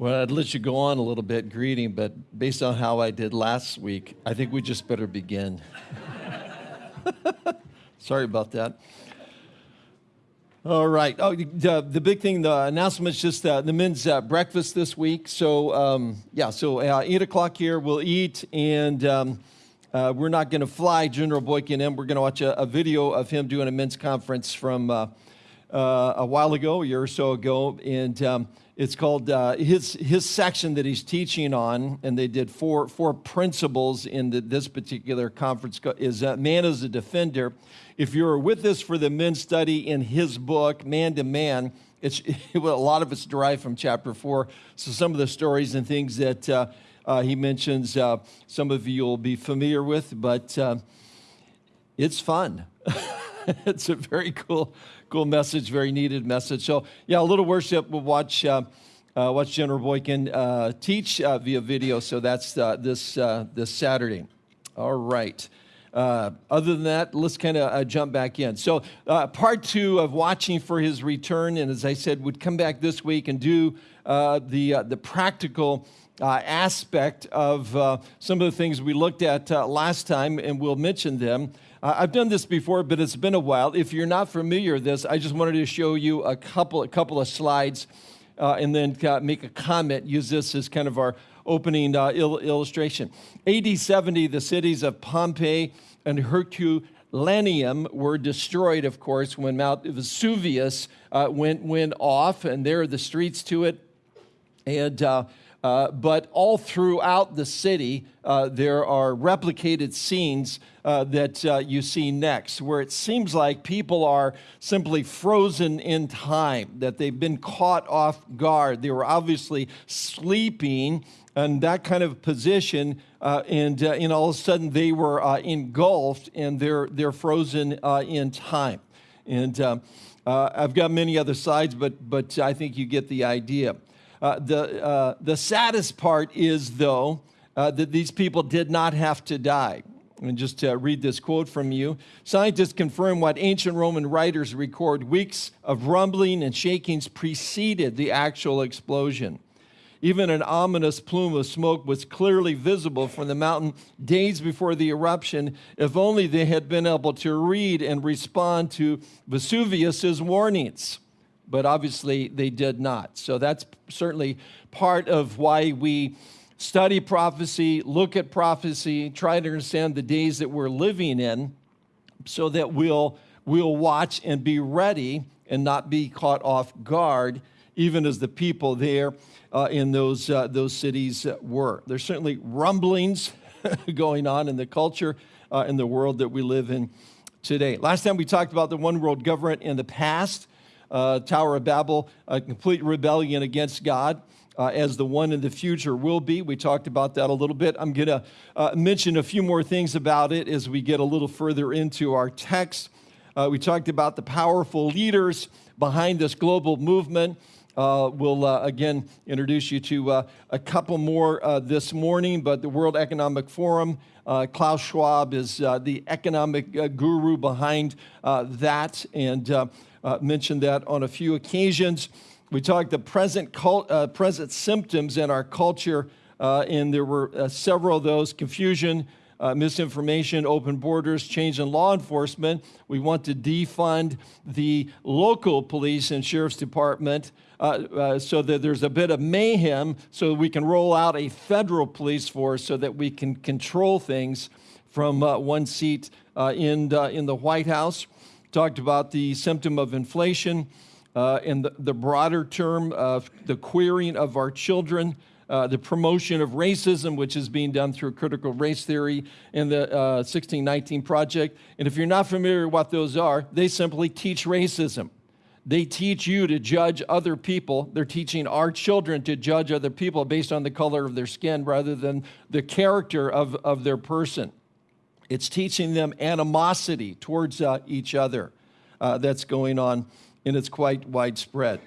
Well, I'd let you go on a little bit greeting, but based on how I did last week, I think we just better begin. Sorry about that. All right. Oh, the, the big thing, the announcement is just uh, the men's uh, breakfast this week. So, um, yeah, so uh, 8 o'clock here, we'll eat, and um, uh, we're not going to fly General Boykin in. We're going to watch a, a, video of him doing a men's conference from uh, a while ago, a year or so ago. And um, it's called uh, his, his section that he's teaching on, and they did four, four principles in the, this particular conference, is uh, man is a defender. If you're with us for the men's study in his book, Man to Man, it's, well, a lot of it's derived from chapter four. So some of the stories and things that uh, uh he mentions, uh, some of you will be familiar with, but uh, it's fun. it's a very cool cool message, very needed message. So, yeah, a little worship. We'll watch. Uh, uh, watch General Boykin uh, teach uh, via video. So that's uh, this uh, this Saturday. All right. Uh, other than that, let's kind of jump back in. So part two of watching for his return, and as I said, would come back this week and do the the practical. aspect of some of the things we looked at last time, and we'll mention them. Uh, I've done this before, but it's been a while. If you're not familiar with this, I just wanted to show you a couple, a couple of slides uh, and then uh, make a comment. Use this as kind of our opening uh, il illustration. AD 70, the cities of Pompeii and Herculaneum were destroyed, of course, when Mount Vesuvius uh, went, went off, and there are the streets to it. And uh, but all throughout the city, uh, there are replicated scenes uh, that uh, you see next, where it seems like people are simply frozen in time, that they've been caught off guard. They were obviously sleeping in that kind of position, uh, and, and all of a sudden they were engulfed and they're, they're frozen in time. And um, I've got many other sides, but, but I think you get the idea. Uh, the, uh, the saddest part is, though, uh, that these people did not have to die. And just to read this quote from you Scientists confirm what ancient Roman writers record weeks of rumbling and shakings preceded the actual explosion. Even an ominous plume of smoke was clearly visible from the mountain days before the eruption, if only they had been able to read and respond to Vesuvius's warnings but obviously they did not. So that's certainly part of why we study prophecy, look at prophecy, try to understand the days that we're living in so that we'll, we'll watch and be ready and not be caught off guard, even as the people there uh, in those, uh, those cities were. There's certainly rumblings going on in the culture uh, in the world that we live in today. Last time we talked about the one world government in the past uh, Tower of Babel, a complete rebellion against God. Uh, as the one in the future will be. We talked about that a little bit. I'm going to uh, mention a few more things about it as we get a little further into our text. Uh, we talked about the powerful leaders behind this global movement. Uh, we'll uh, again introduce you to uh, a couple more this morning, but the World Economic Forum, Klaus Schwab is the economic guru behind that. And uh, mentioned that on a few occasions. We talked the present, cult, uh, present symptoms in our culture, uh, and there were uh, several of those confusion, uh, misinformation, open borders, change in law enforcement. We want to defund the local police and sheriff's department uh, uh, so that there's a bit of mayhem so we can roll out a federal police force so that we can control things from uh, one seat in, in the White House talked about the symptom of inflation uh, and the, the, broader term of the queering of our children, uh, the promotion of racism, which is being done through critical race theory in the uh, 1619 Project. And if you're not familiar with what those are, they simply teach racism. They teach you to judge other people. They're teaching our children to judge other people based on the color of their skin rather than the character of, of their person. It's teaching them animosity towards uh, each other uh, that's going on, and it's quite widespread.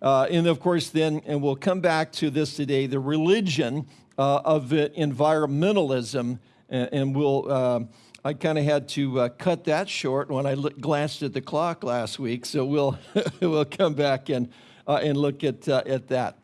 Uh, and of course, then, and we'll come back to this today, the religion uh, of environmentalism, and, and we'll. Uh, I kind of had to uh, cut that short when I glanced at the clock last week, so we'll we'll come back and and look at at that.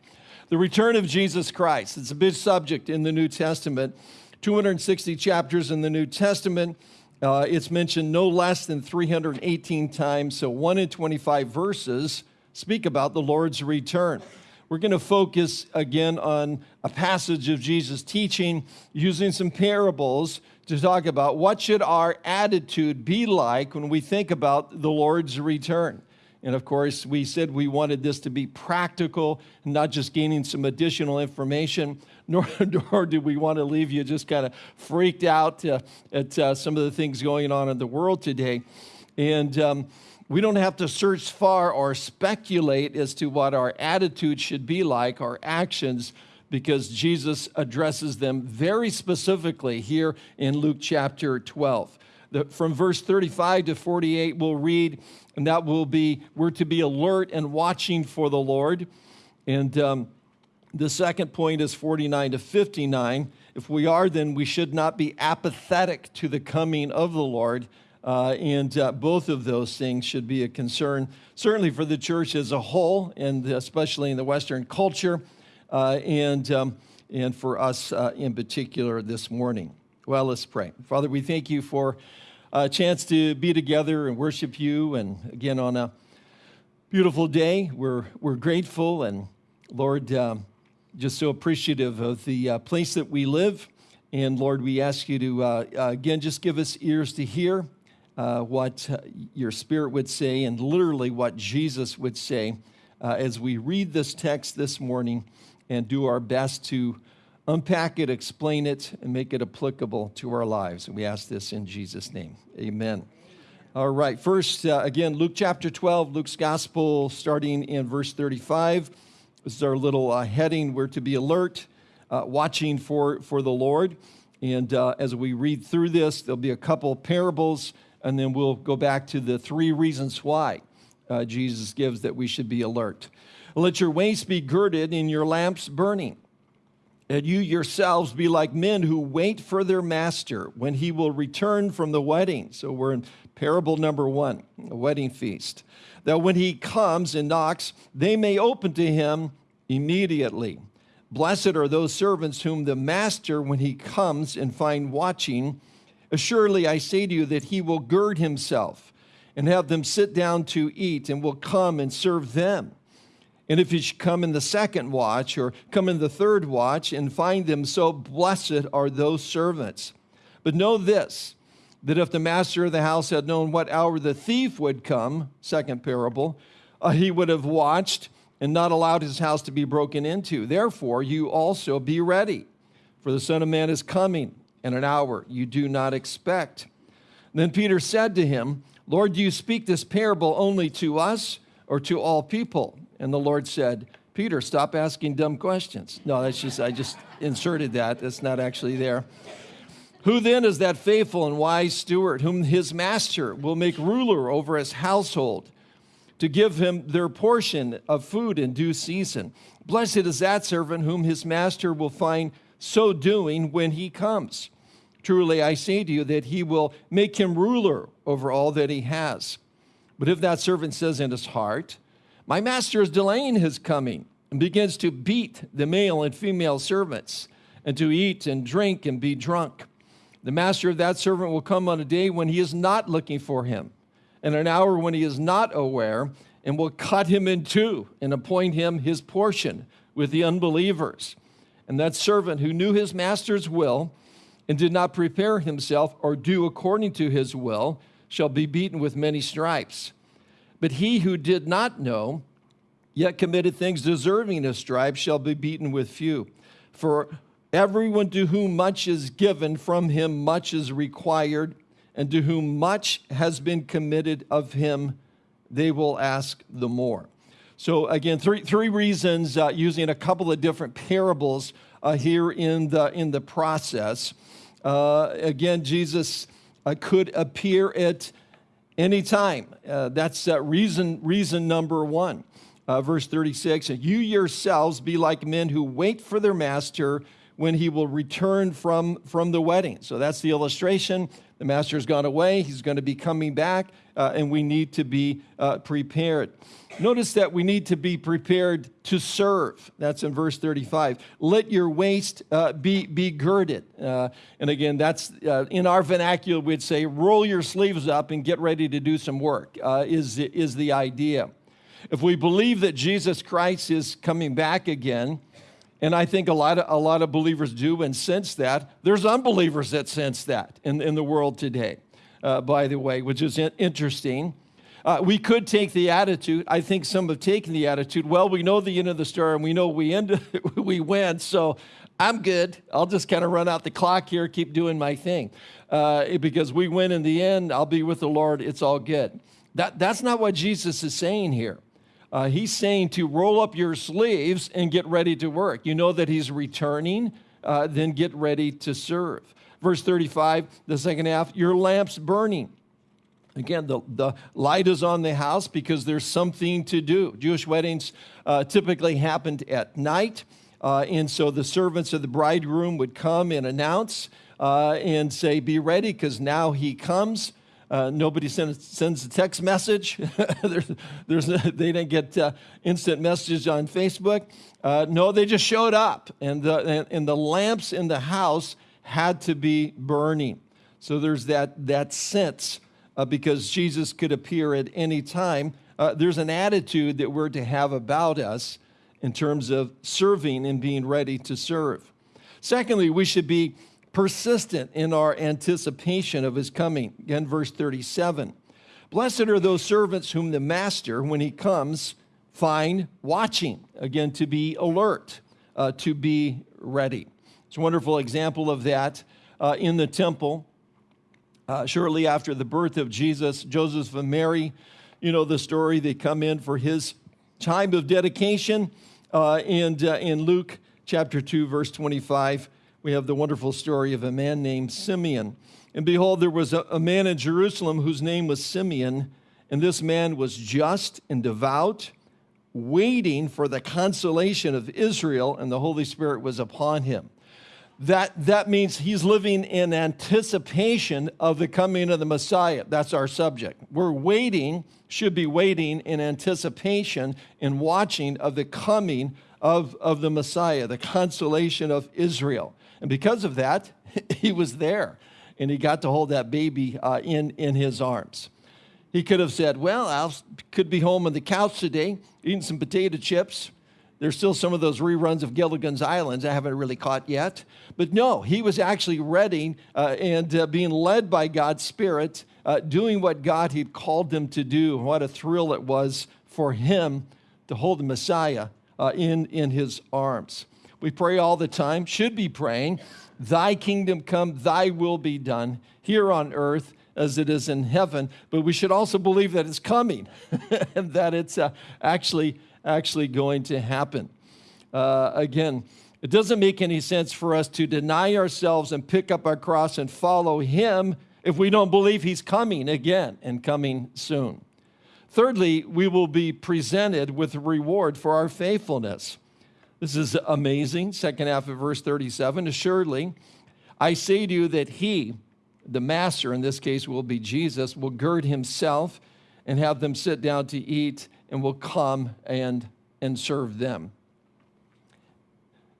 The return of Jesus Christ. It's a big subject in the New Testament. 260 chapters in the New Testament. Uh, it's mentioned no less than 318 times, so 1 in 25 verses speak about the Lord's return. We're going to focus again on a passage of Jesus' teaching using some parables to talk about what should our attitude be like when we think about the Lord's return. And of course, we said we wanted this to be practical, not just gaining some additional information, nor, nor did we want to leave you just kind of freaked out uh, at uh, some of the things going on in the world today. And um, we don't have to search far or speculate as to what our attitude should be like, our actions, because Jesus addresses them very specifically here in Luke chapter 12. The, from verse 35 to 48, we'll read, and that will be, we're to be alert and watching for the Lord. And um, the second point is 49 to 59. If we are, then we should not be apathetic to the coming of the Lord. Uh, and uh, both of those things should be a concern, certainly for the church as a whole, and especially in the Western culture, and, um, and for us uh, in particular this morning. Well, let's pray. Father, we thank you for a chance to be together and worship you. And again, on a beautiful day, we're, we're grateful and, Lord, um, just so appreciative of the uh, place that we live. And Lord, we ask you to, uh, uh, again, just give us ears to hear uh, what uh, your spirit would say and literally what Jesus would say uh, as we read this text this morning and do our best to unpack it, explain it, and make it applicable to our lives. And we ask this in Jesus' name. Amen. All right, first, again, Luke chapter 12, Luke's gospel, starting in verse 35. This is our little uh, heading. We're to be alert, uh, watching for, for the Lord. And uh, as we read through this, there'll be a couple parables, and then we'll go back to the three reasons why uh, Jesus gives that we should be alert. Let your waist be girded and your lamps burning. And you yourselves be like men who wait for their master when he will return from the wedding. So we're in parable number one, a wedding feast that when he comes and knocks, they may open to him immediately. Blessed are those servants whom the master, when he comes and find watching, assuredly I say to you that he will gird himself and have them sit down to eat and will come and serve them. And if should come in the second watch or come in the third watch and find them so, blessed are those servants. But know this that if the master of the house had known what hour the thief would come, second parable, uh, he would have watched and not allowed his house to be broken into. Therefore, you also be ready, for the Son of Man is coming in an hour you do not expect. Then Peter said to him, Lord, do you speak this parable only to us or to all people? And the Lord said, Peter, stop asking dumb questions. No, that's just, I just inserted that. That's not actually there. Who then is that faithful and wise steward whom his master will make ruler over his household to give him their portion of food in due season? Blessed is that servant whom his master will find so doing when he comes. Truly, I say to you that he will make him ruler over all that he has. But if that servant says in his heart, My master is delaying his coming, and begins to beat the male and female servants, and to eat and drink and be drunk, the master of that servant will come on a day when he is not looking for him, and an hour when he is not aware, and will cut him in two and appoint him his portion with the unbelievers. And that servant who knew his master's will and did not prepare himself or do according to his will shall be beaten with many stripes. But he who did not know, yet committed things deserving of stripes, shall be beaten with few. For Everyone to whom much is given, from him much is required, and to whom much has been committed of him, they will ask the more. So again, three, three reasons uh, using a couple of different parables uh, here in the, in the process. Uh, again, Jesus uh, could appear at any time. Uh, that's uh, reason, reason number one. verse 36, and you yourselves be like men who wait for their master when he will return from, from the wedding. So that's the illustration. The master's gone away, he's going to be coming back, uh, and we need to be uh, prepared. Notice that we need to be prepared to serve. That's in verse 35. Let your waist uh, be, be girded. Uh, and again, that's uh, in our vernacular, we'd say, roll your sleeves up and get ready to do some work, uh, is, is the idea. If we believe that Jesus Christ is coming back again, and I think a lot of, a lot of believers do and sense that, there's unbelievers that sense that in, in the world today, uh, by the way, which is interesting. Uh, we could take the attitude, I think some have taken the attitude, well, we know the end of the story and we know we, end, we win, so I'm good. I'll just kind of run out the clock here, keep doing my thing. Uh, because we win in the end, I'll be with the Lord, it's all good. That, that's not what Jesus is saying here. Uh, he's saying to roll up your sleeves and get ready to work. You know that he's returning, uh, then get ready to serve. Verse 35, the second half, your lamp's burning. Again, the, the light is on the house because there's something to do. Jewish weddings uh, typically happened at night, uh, and so the servants of the bridegroom would come and announce uh, and say, Be ready, because now he comes. Uh, nobody sends, sends a text message. there's, there's, they didn't get uh, instant messages on Facebook. Uh, no, they just showed up, and the, and, and the lamps in the house had to be burning. So there's that, that sense uh, because Jesus could appear at any time. Uh, there's an attitude that we're to have about us in terms of serving and being ready to serve. Secondly, we should be persistent in our anticipation of his coming. Again, verse 37. Blessed are those servants whom the master, when he comes, find watching. Again, to be alert, uh, to be ready. It's a wonderful example of that uh, in the temple. Uh, shortly after the birth of Jesus, Joseph and Mary, you know the story, they come in for his time of dedication. Uh, and uh, in Luke chapter 2, verse 25, we have the wonderful story of a man named Simeon. And behold, there was a, a man in Jerusalem whose name was Simeon, and this man was just and devout, waiting for the consolation of Israel, and the Holy Spirit was upon him that, that means he's living in anticipation of the coming of the Messiah. That's our subject. We're waiting, should be waiting in anticipation and watching of the coming of, of the Messiah, the consolation of Israel. And because of that, he was there and he got to hold that baby uh, in, in his arms. He could have said, Well, I could be home on the couch today, eating some potato chips there's still some of those reruns of Gilligan's Islands I haven't really caught yet. But no, he was actually ready uh, and uh, being led by God's Spirit, uh, doing what God had called him to do. What a thrill it was for him to hold the Messiah uh, in, in his arms. We pray all the time, should be praying, Thy kingdom come, Thy will be done here on earth as it is in heaven. But we should also believe that it's coming and that it's uh, actually actually going to happen. Uh, again, it doesn't make any sense for us to deny ourselves and pick up our cross and follow Him if we don't believe He's coming again and coming soon. Thirdly, we will be presented with a reward for our faithfulness. This is amazing. Second half of verse 37 Assuredly, I say to you that He, the Master, in this case will be Jesus, will gird Himself and have them sit down to eat and will come and, and serve them.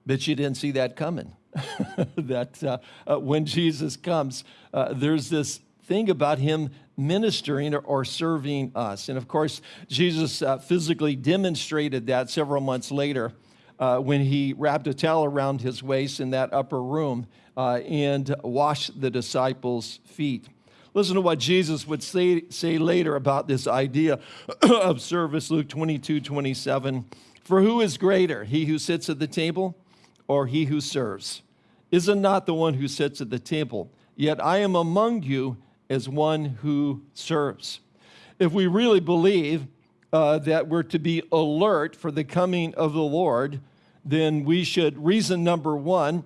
But you didn't see that coming. that uh, uh, when Jesus comes, uh, there's this thing about him ministering or, or, serving us. And of course, Jesus uh, physically demonstrated that several months later uh, when he wrapped a towel around his waist in that upper room uh, and washed the disciples' feet. Listen to what Jesus would say, say later about this idea of service, Luke 22, 27. For who is greater, he who sits at the table or he who serves? Is it not the one who sits at the table? Yet I am among you as one who serves. If we really believe uh, that we're to be alert for the coming of the Lord, then we should, reason number one,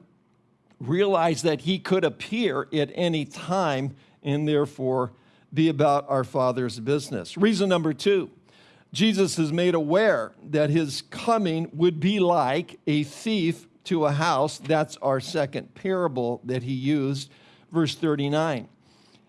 realize that he could appear at any time and therefore be about our Father's business. Reason number two Jesus is made aware that his coming would be like a thief to a house. That's our second parable that he used, verse 39.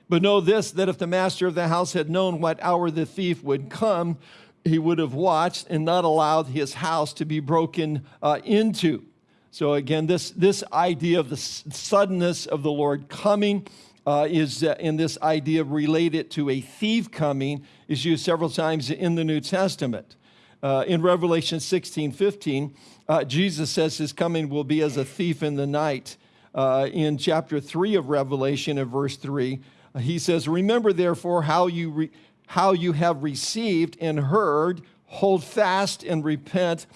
But know this that if the master of the house had known what hour the thief would come, he would have watched and not allowed his house to be broken uh, into. So, again, this, this idea of the suddenness of the Lord coming uh, is uh, in this idea related to a thief coming is used several times in the New Testament. Uh, in Revelation 16 15, uh, Jesus says his coming will be as a thief in the night. Uh, in chapter 3 of Revelation, in verse 3, he says, Remember therefore how you, how you have received and heard, hold fast and repent.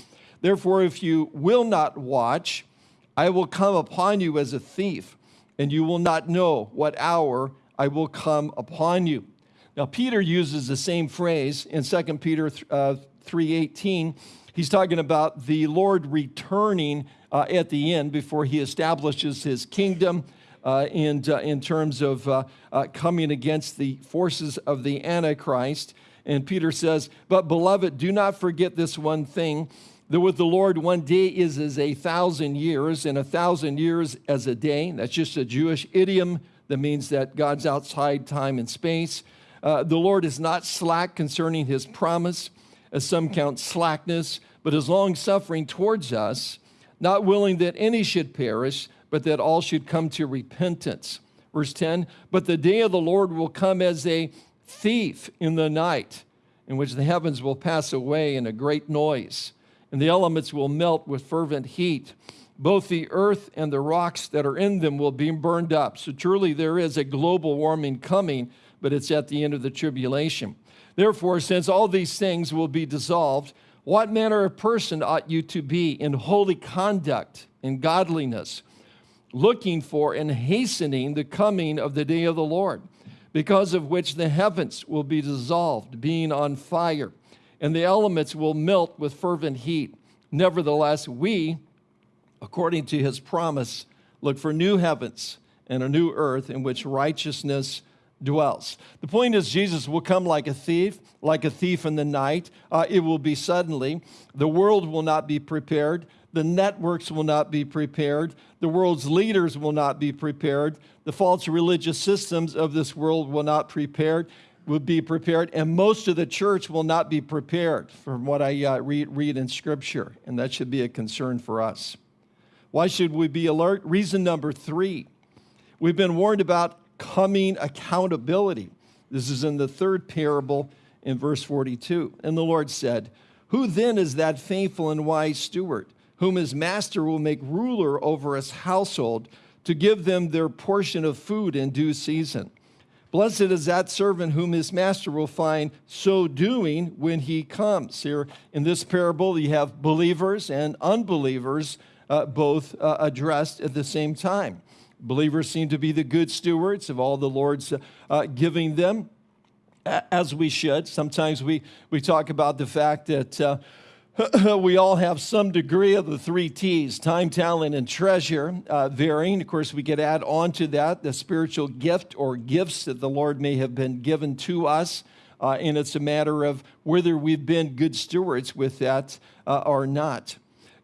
Therefore, if you will not watch, I will come upon you as a thief, and you will not know what hour I will come upon you. Now, Peter uses the same phrase in 2 Peter uh, 3.18. He's talking about the Lord returning uh, at the end before he establishes his kingdom uh, in, uh, in terms of uh, uh, coming against the forces of the Antichrist. And Peter says, But beloved, do not forget this one thing that with the Lord, one day is as a thousand years, and a thousand years as a day. That's just a Jewish idiom that means that God's outside time and space. Uh, the Lord is not slack concerning his promise, as some count slackness, but is long suffering towards us, not willing that any should perish, but that all should come to repentance. Verse 10 But the day of the Lord will come as a thief in the night, in which the heavens will pass away in a great noise, and the elements will melt with fervent heat. Both the earth and the rocks that are in them will be burned up. So truly there is a global warming coming, but it's at the end of the tribulation. Therefore, since all these things will be dissolved, what manner of person ought you to be in holy conduct, in godliness? looking for and hastening the coming of the day of the Lord, because of which the heavens will be dissolved, being on fire, and the elements will melt with fervent heat. Nevertheless, we, according to his promise, look for new heavens and a new earth in which righteousness dwells. The point is, Jesus will come like a thief, like a thief in the night. Uh, it will be suddenly. The world will not be prepared. The networks will not be prepared. The world's leaders will not be prepared. The false religious systems of this world will not prepared, will be prepared, and most of the church will not be prepared, from what I uh, read, read in Scripture, and that should be a concern for us. Why should we be alert? Reason number three we've been warned about coming accountability. This is in the third parable in verse 42. And the Lord said, Who then is that faithful and wise steward? whom his master will make ruler over his household to give them their portion of food in due season. Blessed is that servant whom his master will find so doing when he comes. Here in this parable, you have believers and unbelievers uh, both uh, addressed at the same time. Believers seem to be the good stewards of all the Lord's uh, giving them, as we should. Sometimes we, we talk about the fact that uh, we all have some degree of the three T's time, talent, and treasure, uh, varying. Of course, we could add on to that the spiritual gift or gifts that the Lord may have been given to us. Uh, and it's a matter of whether we've been good stewards with that uh, or not.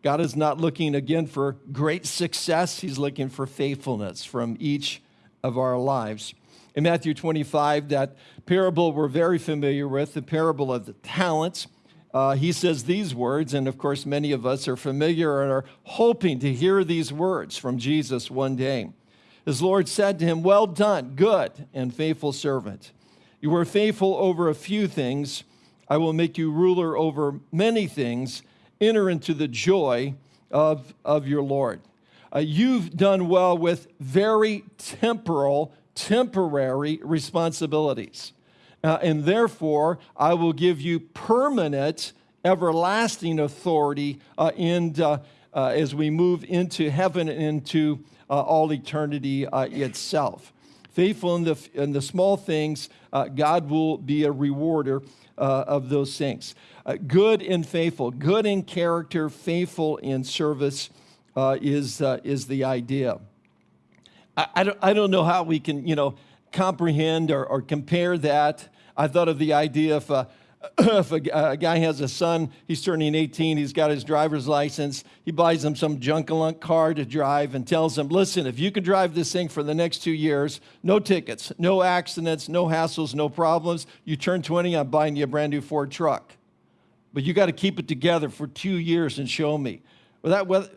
God is not looking again for great success, He's looking for faithfulness from each of our lives. In Matthew 25, that parable we're very familiar with, the parable of the talents uh, he says these words, and of course, many of us are familiar and are hoping to hear these words from Jesus one day. His Lord said to him, Well done, good and faithful servant. You were faithful over a few things. I will make you ruler over many things. Enter into the joy of, of your Lord. Uh, you've done well with very temporal, temporary responsibilities. Uh, and therefore, I will give you permanent, everlasting authority uh, uh, uh as we move into heaven and into uh, all eternity uh, itself. Faithful in the, in the small things, God will be a rewarder of those things. good and faithful, good in character, faithful in service is, is the idea. I, I, don't, I don't know how we can, you know, comprehend or, or compare that I thought of the idea if, uh, if a, a, guy has a son, he's turning 18, he's got his driver's license, he buys him some junkalunk car to drive and tells him, listen, if you can drive this thing for the next two years, no tickets, no accidents, no hassles, no problems, you turn 20, I'm buying you a brand new Ford truck. But you got to keep it together for two years and show me. Well, that, well,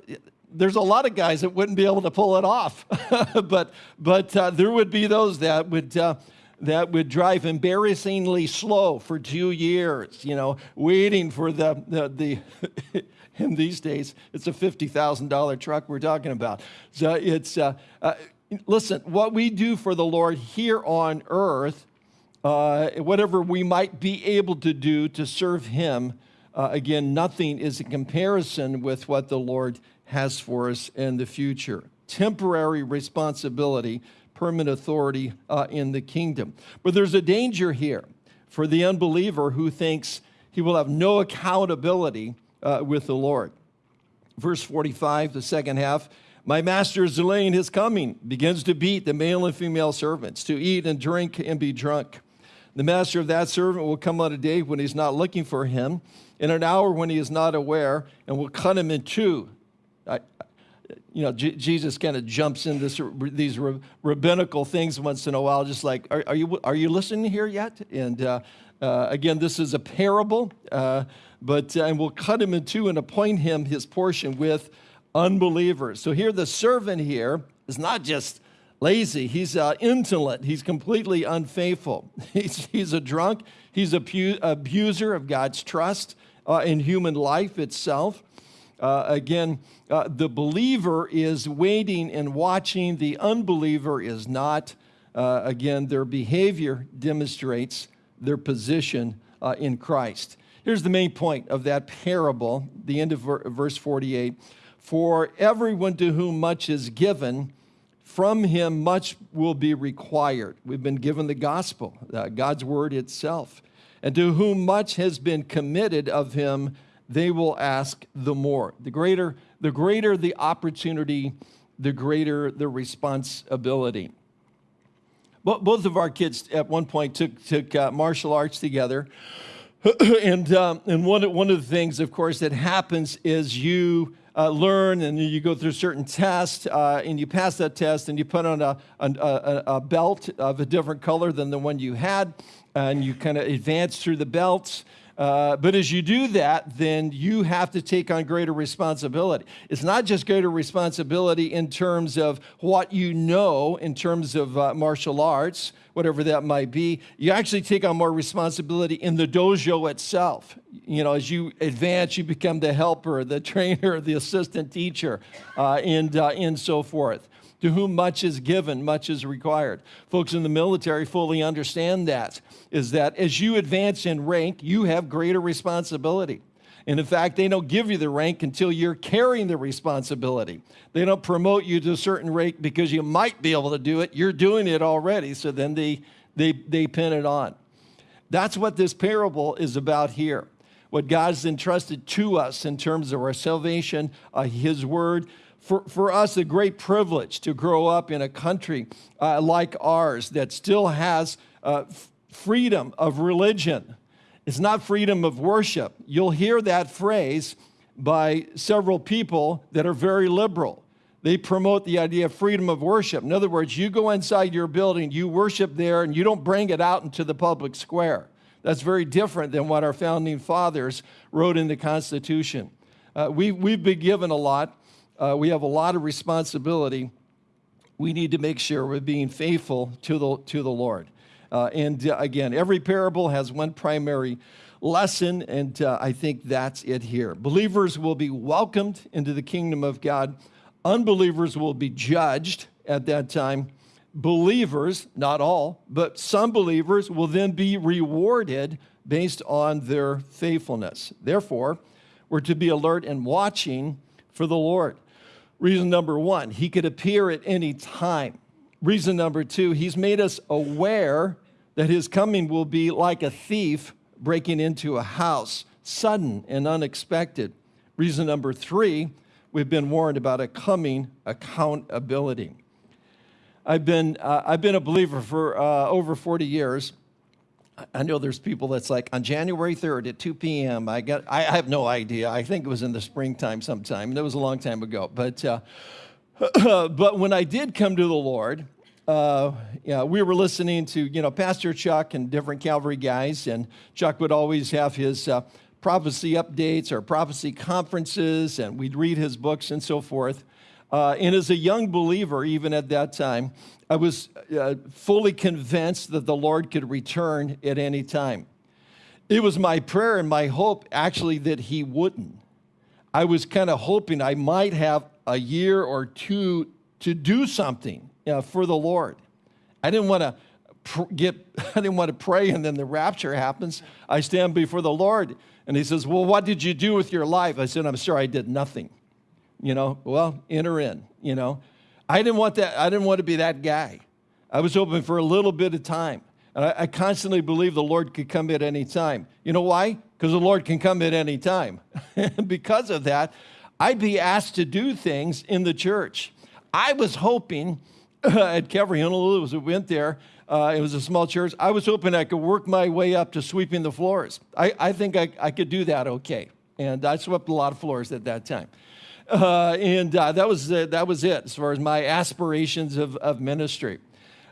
there's a lot of guys that wouldn't be able to pull it off, but, but uh, there would be those that would. Uh, that would drive embarrassingly slow for two years, you know, waiting for the, the, the in these days, it's a $50,000 truck we're talking about. So it's, uh, uh, listen, what we do for the Lord here on earth, uh, whatever we might be able to do to serve Him, uh, again, nothing is in comparison with what the Lord has for us in the future. Temporary responsibility permanent authority uh, in the kingdom. But there's a danger here for the unbeliever who thinks he will have no accountability uh, with the Lord. Verse 45, the second half, my master is delaying his coming, begins to beat the male and female servants, to eat and drink and be drunk. The master of that servant will come on a day when he's not looking for him, in an hour when he is not aware, and will cut him in two. You know, J Jesus kind of jumps in this, these rabbinical things once in a while, just like, are, are you, are you listening here yet? And uh, uh, again, this is a parable, uh, but uh, and we'll cut him in two and appoint him his portion with unbelievers. So here, the servant here is not just lazy, he's uh, indolent, he's completely unfaithful. He's, he's a drunk, he's a abuser of God's trust uh, in human life itself. Uh, again, uh, the believer is waiting and watching, the unbeliever is not. Uh, again, their behavior demonstrates their position uh, in Christ. Here's the main point of that parable, the end of verse 48. For everyone to whom much is given, from him much will be required. We've been given the gospel, uh, God's word itself. And to whom much has been committed of him, they will ask the more. The greater, the greater the opportunity, the greater the responsibility. Both of our kids at one point took, took uh, martial arts together. and um, and one, one of the things, of course, that happens is you uh, learn and you go through certain tests uh, and you pass that test and you put on a, a, a, belt of a different color than the one you had and you kind of advance through the belts uh, but as you do that, then you have to take on greater responsibility. It's not just greater responsibility in terms of what you know, in terms of uh, martial arts, whatever that might be. You actually take on more responsibility in the dojo itself. You know, as you advance, you become the helper, the trainer, the assistant teacher, uh, and, uh, and so forth. To whom much is given, much is required. Folks in the military fully understand that, is that as you advance in rank, you have greater responsibility. And in fact, they don't give you the rank until you're carrying the responsibility. They don't promote you to a certain rank because you might be able to do it. You're doing it already, so then they, they, they pin it on. That's what this parable is about here. What God's entrusted to us in terms of our salvation, uh, His Word, for, for us a great privilege to grow up in a country uh, like ours that still has uh, freedom of religion. It's not freedom of worship. You'll hear that phrase by several people that are very liberal. They promote the idea of freedom of worship. In other words, you go inside your building, you worship there, and you don't bring it out into the public square. That's very different than what our founding fathers wrote in the Constitution. Uh, we, we've been given a lot uh, we have a lot of responsibility. We need to make sure we're being faithful to the, to the Lord. Uh, and uh, again, every parable has one primary lesson, and uh, I think that's it here. Believers will be welcomed into the kingdom of God. Unbelievers will be judged at that time. Believers, not all, but some believers will then be rewarded based on their faithfulness. Therefore, we're to be alert and watching for the Lord. Reason number one, he could appear at any time. Reason number two, he's made us aware that his coming will be like a thief breaking into a house, sudden and unexpected. Reason number three, we've been warned about a coming accountability. I've been, uh, I've been a believer for uh, over 40 years. I know there's people that's like on January 3rd at 2 p.m. I got I have no idea. I think it was in the springtime sometime. That was a long time ago. But uh, but when I did come to the Lord, uh, yeah, we were listening to you know Pastor Chuck and different Calvary guys, and Chuck would always have his uh, prophecy updates or prophecy conferences, and we'd read his books and so forth. Uh, and as a young believer, even at that time, I was uh, fully convinced that the Lord could return at any time. It was my prayer and my hope, actually, that He wouldn't. I was kind of hoping I might have a year or two to do something uh, for the Lord. I didn't want to get I didn't want to pray and then the rapture happens. I stand before the Lord and he says, "Well, what did you do with your life?" I said, "I'm sorry, I did nothing." You know, well, enter in, you know. I didn't want that I didn't want to be that guy. I was hoping for a little bit of time. And I, I constantly believe the Lord could come at any time. You know why? Because the Lord can come at any time. because of that, I'd be asked to do things in the church. I was hoping at Calvary Honolulu, as we went there, uh, it was a small church. I was hoping I could work my way up to sweeping the floors. I, I think I, I could do that okay. And I swept a lot of floors at that time. Uh, and uh, that, was, uh, that was it as far as my aspirations of, of ministry.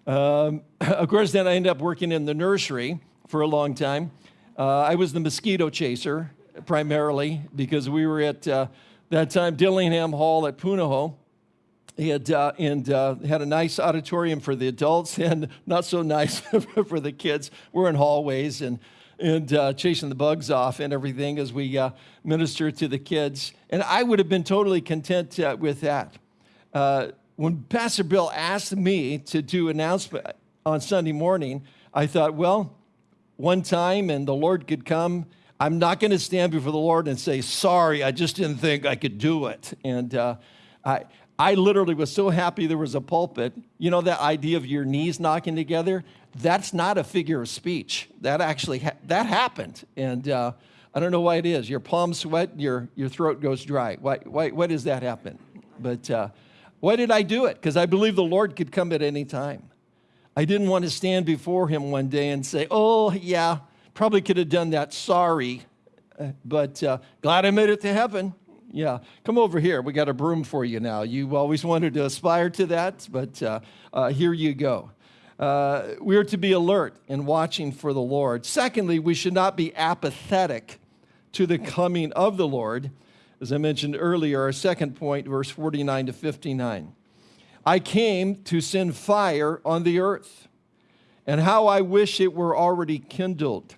Um, of course, then I ended up working in the nursery for a long time. Uh, I was the mosquito chaser primarily because we were at uh, that time Dillingham Hall at Punahou. Had, uh, and uh, had a nice auditorium for the adults and not so nice for the kids. We're in hallways and, and uh, chasing the bugs off and everything as we uh, minister to the kids. And I would have been totally content uh, with that. Uh, when Pastor Bill asked me to do announcement on Sunday morning, I thought, well, one time and the Lord could come. I'm not going to stand before the Lord and say, sorry, I just didn't think I could do it. And I, I literally was so happy there was a pulpit. You know that idea of your knees knocking together? That's not a figure of speech. That actually ha that happened, and uh, I don't know why it is. Your palms sweat, your your throat goes dry. Why why why does that happen? But uh, why did I do it? Because I believe the Lord could come at any time. I didn't want to stand before Him one day and say, "Oh yeah, probably could have done that. Sorry." Uh, but uh, glad I made it to heaven. Yeah, come over here. We got a broom for you now. You always wanted to aspire to that, but uh, uh, here you go. Uh, we are to be alert and watching for the Lord. Secondly, we should not be apathetic to the coming of the Lord. As I mentioned earlier, our second point, verse 49 to 59. I came to send fire on the earth, and how I wish it were already kindled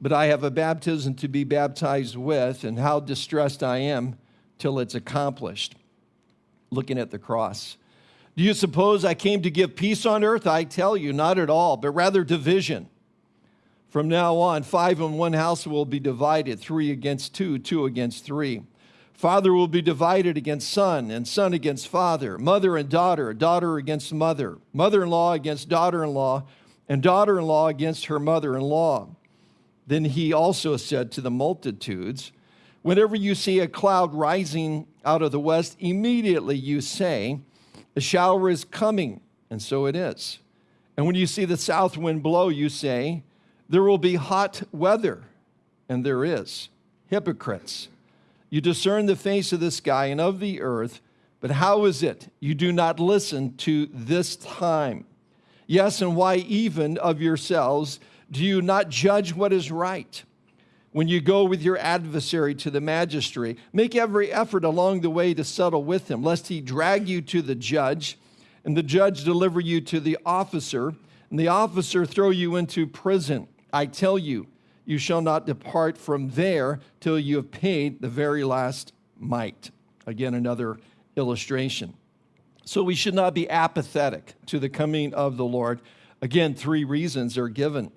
but I have a baptism to be baptized with, and how distressed I am till it's accomplished. Looking at the cross. Do you suppose I came to give peace on earth? I tell you, not at all, but rather division. From now on, five in one house will be divided, three against two, two against three. Father will be divided against son, and son against father, mother and daughter, daughter against mother, mother in law against daughter in law, and daughter in law against her mother in law. Then he also said to the multitudes, Whenever you see a cloud rising out of the west, immediately you say, A shower is coming, and so it is. And when you see the south wind blow, you say, There will be hot weather, and there is. Hypocrites, you discern the face of the sky and of the earth, but how is it you do not listen to this time? Yes, and why even of yourselves? Do you not judge what is right? When you go with your adversary to the magistrate, make every effort along the way to settle with him, lest he drag you to the judge, and the judge deliver you to the officer, and the officer throw you into prison. I tell you, you shall not depart from there till you have paid the very last mite. Again, another illustration. So we should not be apathetic to the coming of the Lord. Again, three reasons are given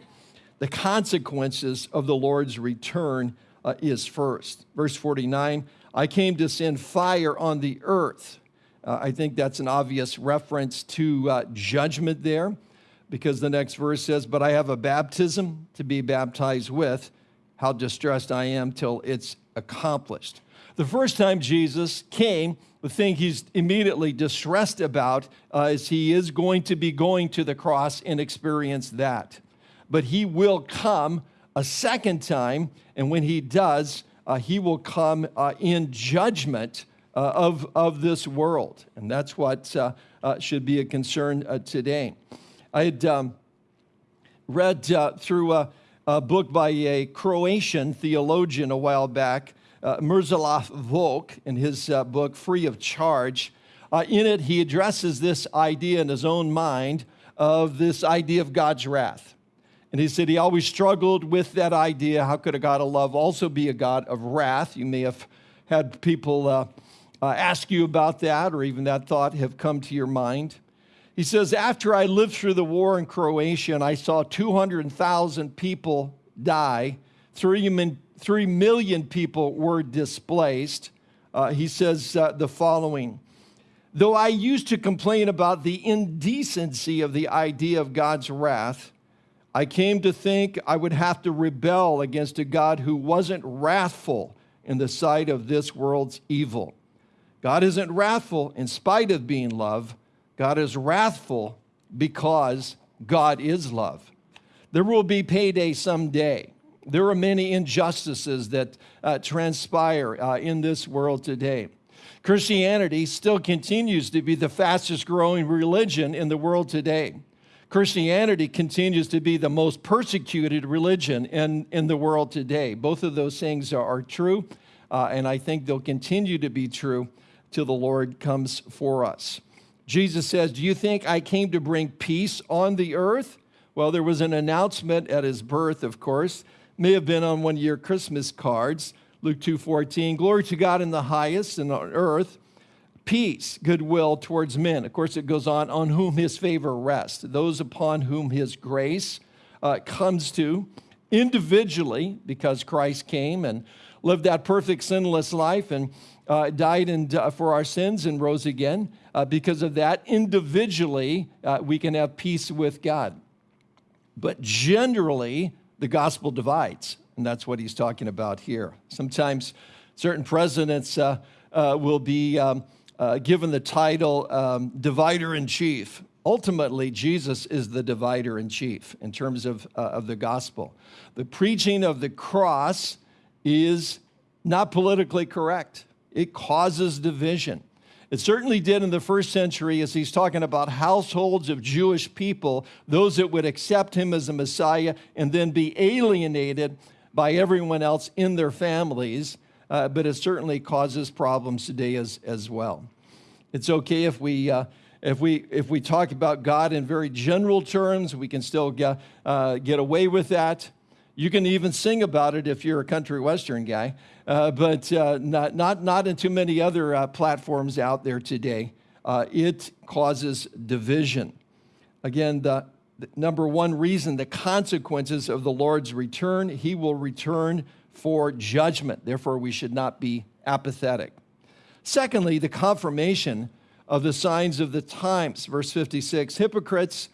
the consequences of the Lord's return uh, is first. Verse 49 I came to send fire on the earth. Uh, I think that's an obvious reference to uh, judgment there because the next verse says, But I have a baptism to be baptized with. How distressed I am till it's accomplished. The first time Jesus came, the thing he's immediately distressed about uh, is he is going to be going to the cross and experience that. But he will come a second time. And when he does, uh, he will come uh, in judgment uh, of, of this world. And that's what uh, uh, should be a concern uh, today. I had um, read through a, a, book by a Croatian theologian a while back, uh, Miroslav Volf, in his book, Free of Charge. in it, he addresses this idea in his own mind of this idea of God's wrath. And he said he always struggled with that idea. How could a God of love also be a God of wrath? You may have had people uh, uh, ask you about that, or even that thought have come to your mind. He says, After I lived through the war in Croatia and I saw 200,000 people die, three, three million people were displaced, uh, he says uh, the following Though I used to complain about the indecency of the idea of God's wrath, I came to think I would have to rebel against a God who wasn't wrathful in the sight of this world's evil. God isn't wrathful in spite of being love. God is wrathful because God is love. There will be payday someday. There are many injustices that uh, transpire uh, in this world today. Christianity still continues to be the fastest growing religion in the world today. Christianity continues to be the most persecuted religion in, in the world today. Both of those things are, are true, uh, and I think they'll continue to be true till the Lord comes for us. Jesus says, Do you think I came to bring peace on the earth? Well, there was an announcement at his birth, of course, may have been on one of your Christmas cards. Luke 2:14, glory to God in the highest and on earth peace, goodwill towards men. Of course, it goes on, on whom his favor rests, those upon whom his grace uh, comes to individually, because Christ came and lived that perfect sinless life and uh, died and, uh, for our sins and rose again. Uh, because of that, individually, uh, we can have peace with God. But generally, the gospel divides, and that's what he's talking about here. Sometimes certain presidents uh, will be. Um, uh, given the title um, divider in chief. Ultimately, Jesus is the divider in chief in terms of, uh, of the gospel. The preaching of the cross is not politically correct, it causes division. It certainly did in the first century as he's talking about households of Jewish people, those that would accept him as a Messiah and then be alienated by everyone else in their families uh, but it certainly causes problems today as, as well. It's okay if we, uh, if, we, if we talk about God in very general terms, we can still get, uh, get away with that. You can even sing about it if you're a country western guy, uh, but uh, not, not, not in too many other uh, platforms out there today. it causes division. Again, the, the number one reason, the consequences of the Lord's return, he will return for judgment. Therefore, we should not be apathetic. Secondly, the confirmation of the signs of the times. Verse 56 Hypocrites,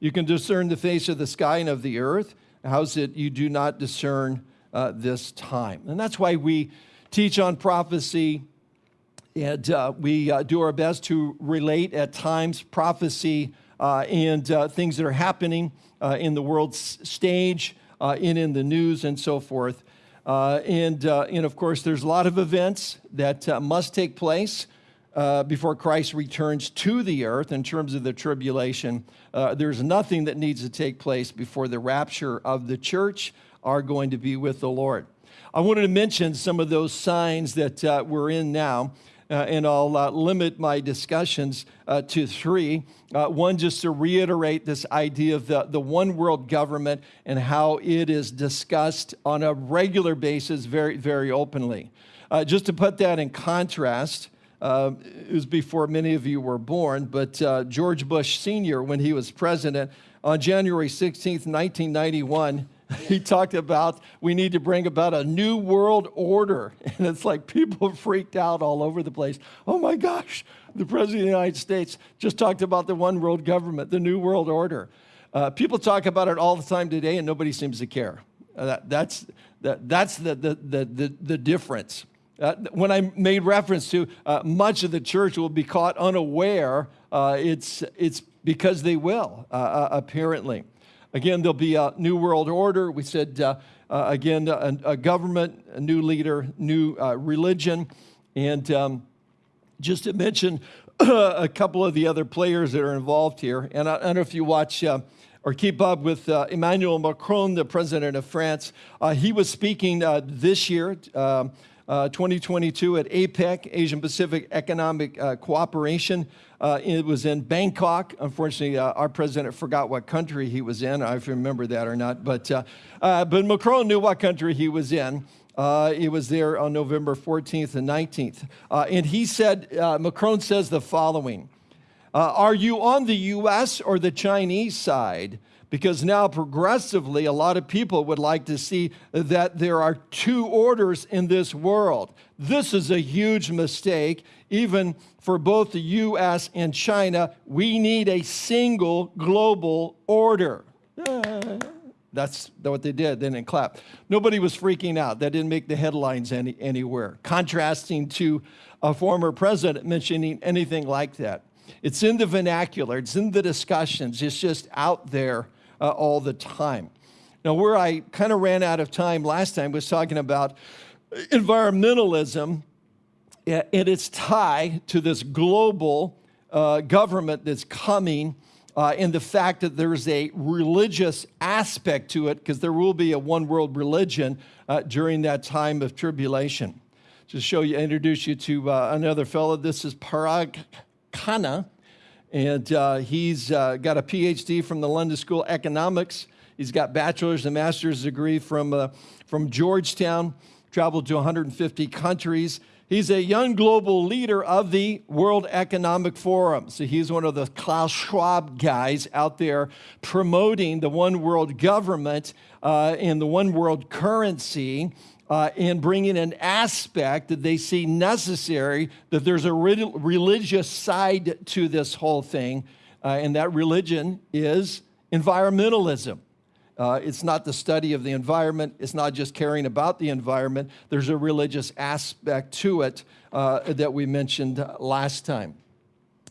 you can discern the face of the sky and of the earth. How's it you do not discern uh, this time? And that's why we teach on prophecy and uh, we uh, do our best to relate at times prophecy uh, and uh, things that are happening uh, in the world stage and in the news and so forth. Uh, and, uh, and of course, there's a lot of events that uh, must take place uh, before Christ returns to the earth in terms of the tribulation. Uh, there's nothing that needs to take place before the rapture of the church are going to be with the Lord. I wanted to mention some of those signs that uh, we're in now and I'll uh, limit my discussions uh, to three. Uh, one, just to reiterate this idea of the, the one world government and how it is discussed on a regular basis very, very openly. Uh, just to put that in contrast, uh, it was before many of you were born, but George Bush Sr., when he was president, on January 16th, 1991, he talked about we need to bring about a new world order. And it's like people freaked out all over the place. Oh my gosh, the President of the United States just talked about the one world government, the new world order. Uh, people talk about it all the time today, and nobody seems to care. Uh, that, that's that, that's the, the, the, the, the difference. Uh, when I made reference to uh, much of the church will be caught unaware, uh, it's, it's because they will, uh, apparently. Again, there'll be a new world order. We said, uh, uh, again, a, a, government, a new leader, new uh, religion. And um, just to mention a couple of the other players that are involved here, and I, I don't know if you watch uh, or keep up with uh, Emmanuel Macron, the president of France. Uh, he was speaking this year, um, uh, 2022, at APEC, Asian Pacific Economic Cooperation. Uh, it was in Bangkok. Unfortunately, our president forgot what country he was in. I remember that or not, but, but Macron knew what country he was in. Uh, it was there on November 14th and 19th. Uh, and he said, uh, Macron says the following Are you on the US or the Chinese side? because now progressively a lot of people would like to see that there are two orders in this world. This is a huge mistake, even for both the US and China. We need a single global order. That's what they did. They didn't clap. Nobody was freaking out. That didn't make the headlines any, anywhere. Contrasting to a former president mentioning anything like that. It's in the vernacular, it's in the discussions, it's just out there uh, all the time. Now, where I kind of ran out of time last time was talking about environmentalism and its tie to this global uh, government that's coming. Uh, and the fact that there's a religious aspect to it, because there will be a one world religion uh, during that time of tribulation. Just show you, introduce you to uh, another fellow. This is Parag Khanna. And uh, he's uh, got a PhD from the London School of Economics. He's got bachelor's and master's degree from, from Georgetown, traveled to 150 countries. He's a young global leader of the World Economic Forum. So he's one of the Klaus Schwab guys out there promoting the one world government uh, and the one world currency uh, and bringing an aspect that they see necessary, that there's a re religious side to this whole thing, uh, and that religion is environmentalism. Uh, it's not the study of the environment. It's not just caring about the environment. There's a religious aspect to it uh, that we mentioned last time.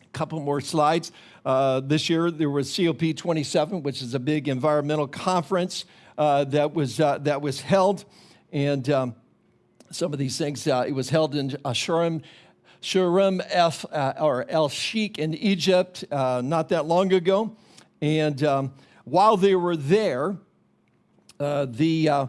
A couple more slides. Uh, this year there was COP27, which is a big environmental conference uh, that was that was held. And um, some of these things, uh, it was held in uh, Sharm, Sharm F, uh, or El Sheikh in Egypt uh, not that long ago. And um, while they were there, uh, the, uh,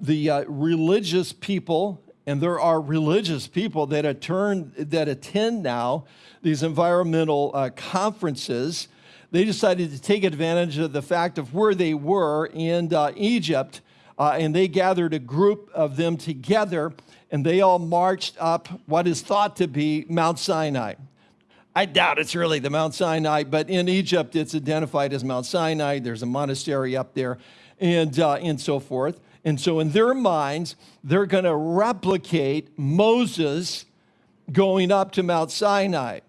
the religious people, and there are religious people that, attend, that attend now these environmental conferences, they decided to take advantage of the fact of where they were in Egypt uh, and they gathered a group of them together, and they all marched up what is thought to be Mount Sinai. I doubt it's really the Mount Sinai, but in Egypt it's identified as Mount Sinai. There's a monastery up there, and, uh, and so forth. And so, in their minds, they're going to replicate Moses going up to Mount Sinai.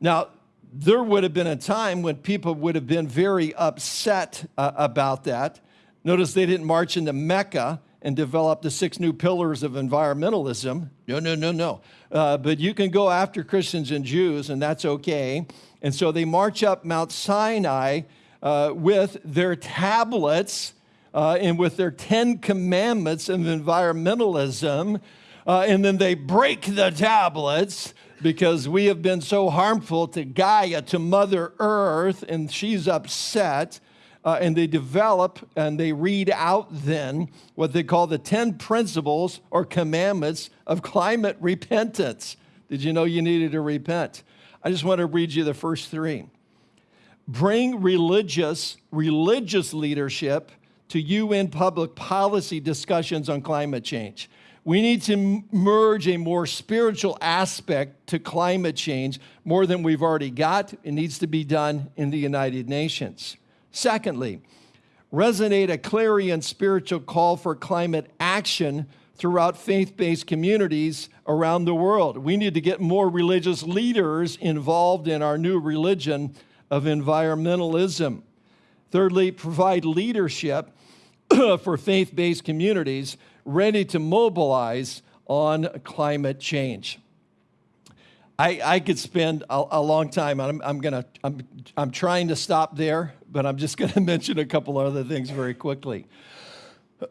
Now, there would have been a time when people would have been very upset uh, about that. Notice they didn't march into Mecca and develop the six new pillars of environmentalism. No, no, no, no. Uh, but you can go after Christians and Jews, and that's okay. And so they march up Mount Sinai uh, with their tablets uh, and with their Ten Commandments of environmentalism. Uh, and then they break the tablets because we have been so harmful to Gaia, to Mother Earth, and she's upset uh, and they develop and they read out then what they call the 10 principles or commandments of climate repentance. Did you know you needed to repent? I just want to read you the first three. Bring religious, religious leadership to UN public policy discussions on climate change. We need to merge a more spiritual aspect to climate change more than we've already got. It needs to be done in the United Nations. Secondly, resonate a clarion spiritual call for climate action throughout faith based communities around the world. We need to get more religious leaders involved in our new religion of environmentalism. Thirdly, provide leadership for faith based communities ready to mobilize on climate change. I, I could spend a, a long time. I'm, I'm, gonna, I'm, I'm trying to stop there but I'm just going to mention a couple other things very quickly.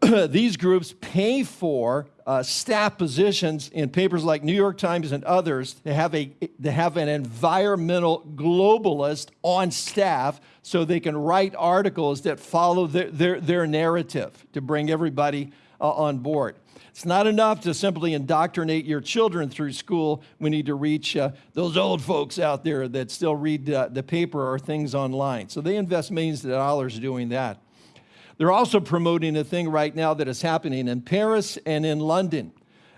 These groups pay for uh, staff positions in papers like New York Times and others to have, a, to have an environmental globalist on staff so they can write articles that follow their, their, their narrative to bring everybody uh, on board. It's not enough to simply indoctrinate your children through school. We need to reach uh, those old folks out there that still read uh, the paper or things online. So they invest millions of dollars doing that. They're also promoting a thing right now that is happening in Paris and in London.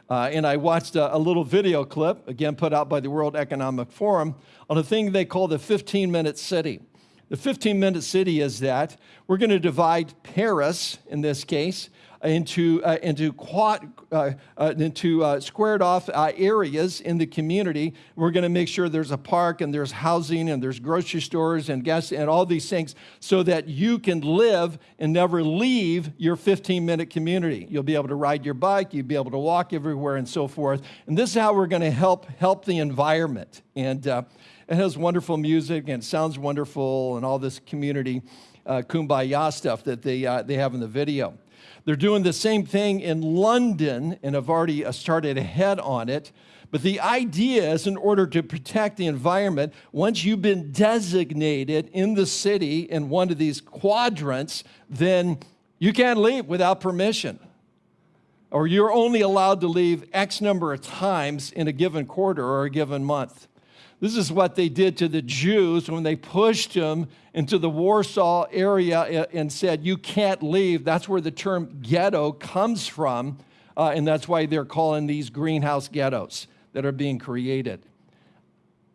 Uh, and I watched a, a, little video clip, again put out by the World Economic Forum, on a thing they call the 15 minute city. The 15 minute city is that we're going to divide Paris, in this case, into, uh, into, quad, uh, uh, into uh, squared off uh, areas in the community. We're going to make sure there's a park and there's housing and there's grocery stores and gas and all these things so that you can live and never leave your 15 minute community. You'll be able to ride your bike, you'll be able to walk everywhere and so forth. And this is how we're going to help help the environment. And it has wonderful music and sounds wonderful and all this community uh, kumbaya stuff that they, uh, they have in the video. They're doing the same thing in London and have already uh, started ahead on it. But the idea is in order to protect the environment, once you've been designated in the city in one of these quadrants, then you can't leave without permission. Or you're only allowed to leave X number of times in a given quarter or a given month. This is what they did to the Jews when they pushed them into the Warsaw area and said, You can't leave. That's where the term ghetto comes from. Uh, and that's why they're calling these greenhouse ghettos that are being created.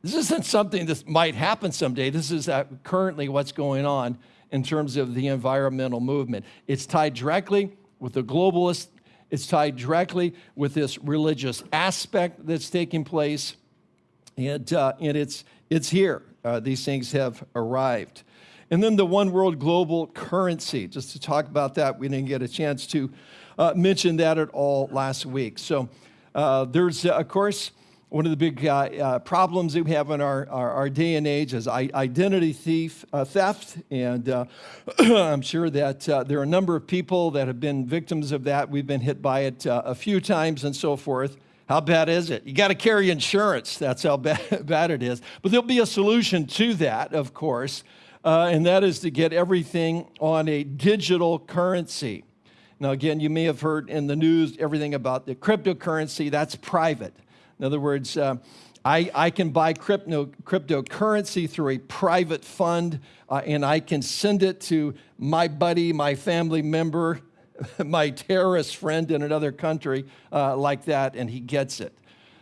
This isn't something that might happen someday. This is uh, currently what's going on in terms of the environmental movement. It's tied directly with the globalists, it's tied directly with this religious aspect that's taking place. And, uh, and it's, it's here. Uh, these things have arrived. And then the one world global currency, just to talk about that, we didn't get a chance to uh, mention that at all last week. So uh, there's, uh, of course, one of the big uh, problems that we have in our, our, our day and age is identity thief, theft. And I'm sure that there are a number of people that have been victims of that. We've been hit by it a few times and so forth. How bad is it? You got to carry insurance. That's how bad, bad it is. But there'll be a solution to that, of course, uh, and that is to get everything on a digital currency. Now, again, you may have heard in the news everything about the cryptocurrency. That's private. In other words, uh, I, I, can buy crypto, cryptocurrency through a private fund, uh, and I can send it to my buddy, my family member, my terrorist friend in another country uh, like that, and he gets it.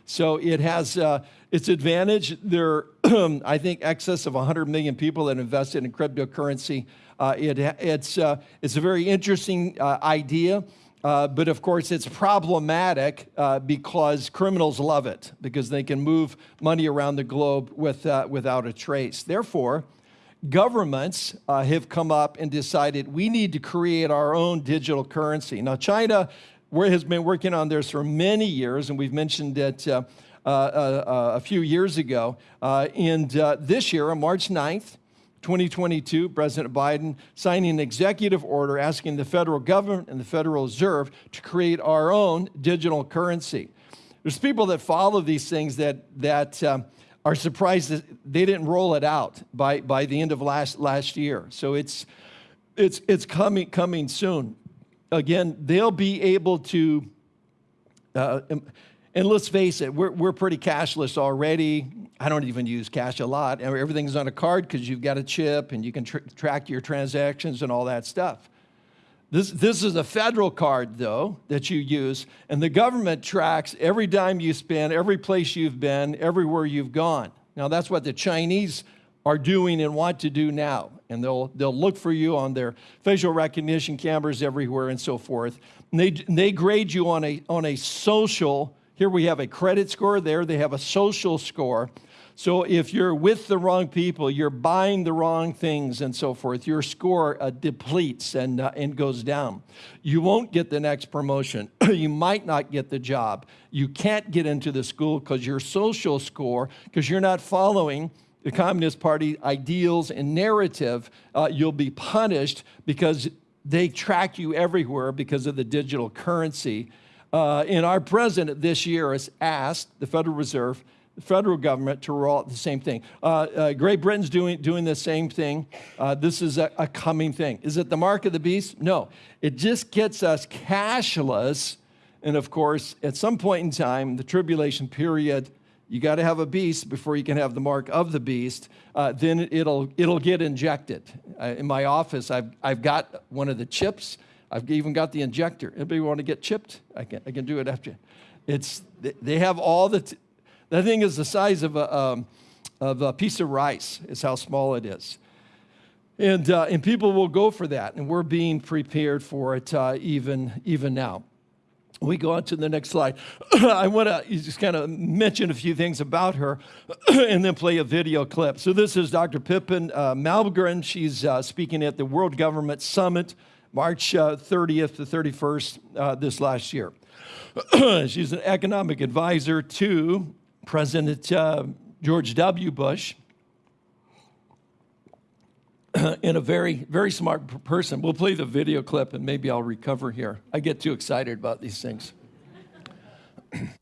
So it has uh, its advantage. There I think, excess of 100 million people that invested in cryptocurrency. Uh, it, it's, uh, it's a very interesting uh, idea. Uh, but of course, it's problematic uh, because criminals love it because they can move money around the globe with, uh, without a trace. Therefore, governments uh, have come up and decided we need to create our own digital currency. Now, China has been working on this for many years, and we've mentioned it uh, uh, uh, uh a few years ago. Uh, and this year, on March 9th, 2022, President Biden signing an executive order asking the federal government and the Federal Reserve to create our own digital currency. There's people that follow these things that, that um, are surprised that they didn't roll it out by, by the end of last, last year. So it's, it's, it's coming, coming soon. Again, they'll be able to, uh, and let's face it, we're, we're pretty cashless already. I don't even use cash a lot. Everything's on a card because you've got a chip and you can tr track your transactions and all that stuff. This, this is a federal card, though, that you use, and the government tracks every dime you spend, every place you've been, everywhere you've gone. Now, that's what the Chinese are doing and want to do now. And they'll, they'll look for you on their facial recognition cameras everywhere and so forth. And they, they grade you on a, on a social, here we have a credit score, there they have a social score. So if you're with the wrong people, you're buying the wrong things and so forth, your score uh, depletes and, uh, and goes down. You won't get the next promotion. you might not get the job. You can't get into the school because your social score, because you're not following the Communist Party ideals and narrative, uh, you'll be punished because they track you everywhere because of the digital currency. Uh, and our president this year has asked the Federal Reserve, federal government to roll out the same thing. Uh, uh, Great Britain's doing, doing the same thing. Uh, this is a, a coming thing. Is it the mark of the beast? No. It just gets us cashless. And of course, at some point in time, the tribulation period, you got to have a beast before you can have the mark of the beast. Uh, then it'll, it'll get injected. Uh, in my office, I've, I've got one of the chips. I've even got the injector. Anybody want to get chipped? I can, I can do it after. It's, they have all the, that thing is the size of a, um, of a piece of rice, is how small it is. And, uh, and people will go for that, and we're being prepared for it uh, even, even now we go on to the next slide. I want to just kind of mention a few things about her and then play a video clip. So, this is Dr. Pippa uh, Malmgren. She's uh, speaking at the World Government Summit, March uh, 30th to 31st uh, this last year. She's an economic advisor to President uh, George W. Bush. and a very, very smart person. We'll play the video clip and maybe I'll recover here. I get too excited about these things.